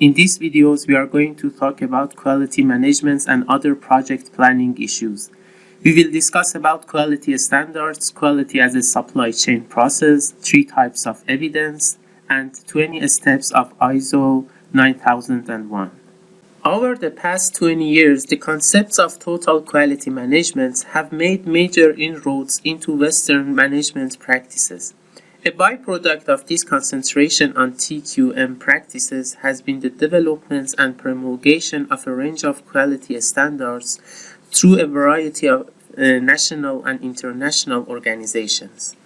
In these videos, we are going to talk about quality management and other project planning issues. We will discuss about quality standards, quality as a supply chain process, three types of evidence, and 20 steps of ISO 9001. Over the past 20 years, the concepts of total quality management have made major inroads into Western management practices. A byproduct of this concentration on TQM practices has been the development and promulgation of a range of quality standards through a variety of uh, national and international organizations.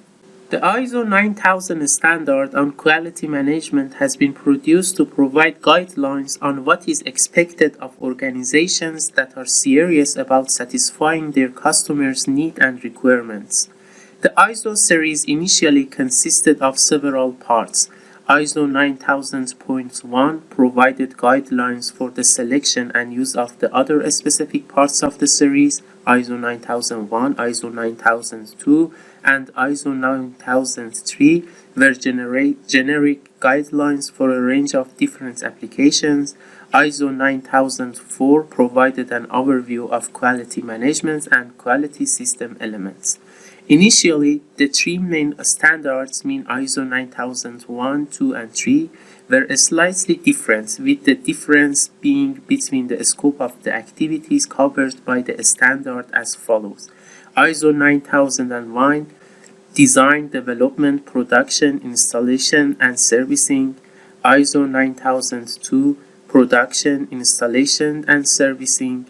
The ISO 9000 standard on quality management has been produced to provide guidelines on what is expected of organizations that are serious about satisfying their customers' needs and requirements. The ISO series initially consisted of several parts. ISO 9000.1 provided guidelines for the selection and use of the other specific parts of the series, ISO 9001, ISO 9002, and ISO 9003 were generic guidelines for a range of different applications. ISO 9004 provided an overview of quality management and quality system elements. Initially, the three main standards mean ISO 9001, 2, and 3 were slightly different, with the difference being between the scope of the activities covered by the standard as follows. ISO 9001 Design, Development, Production, Installation, and Servicing. ISO 9002 Production, Installation, and Servicing.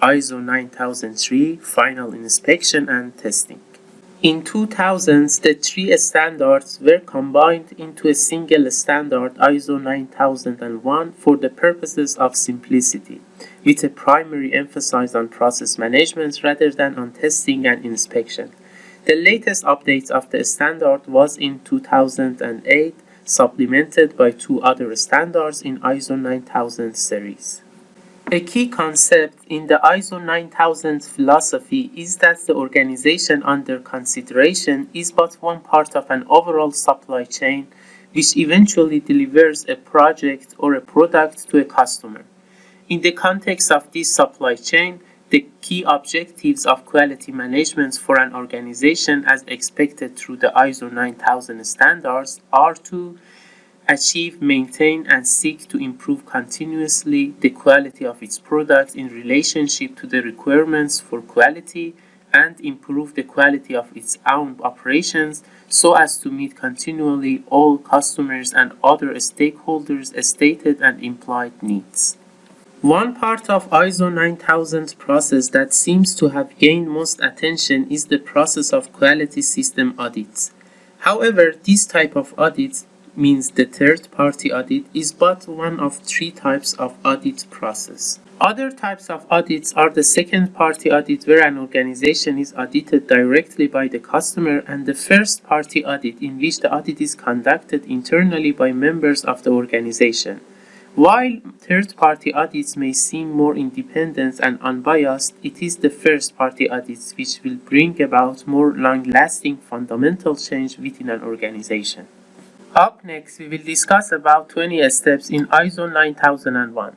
ISO 9003 Final Inspection and Testing in 2000s, the three standards were combined into a single standard ISO 9001 for the purposes of simplicity, with a primary emphasis on process management rather than on testing and inspection. The latest update of the standard was in 2008, supplemented by two other standards in ISO 9000 series. A key concept in the ISO 9000 philosophy is that the organization under consideration is but one part of an overall supply chain which eventually delivers a project or a product to a customer. In the context of this supply chain, the key objectives of quality management for an organization as expected through the ISO 9000 standards are to achieve, maintain, and seek to improve continuously the quality of its product in relationship to the requirements for quality and improve the quality of its own operations so as to meet continually all customers and other stakeholders' stated and implied needs. One part of ISO 9000 process that seems to have gained most attention is the process of quality system audits. However, this type of audit means the third-party audit is but one of three types of audit process. Other types of audits are the second-party audit where an organization is audited directly by the customer and the first-party audit in which the audit is conducted internally by members of the organization. While third-party audits may seem more independent and unbiased, it is the first-party audits which will bring about more long-lasting fundamental change within an organization. Up next, we will discuss about 20 steps in ISO 9001.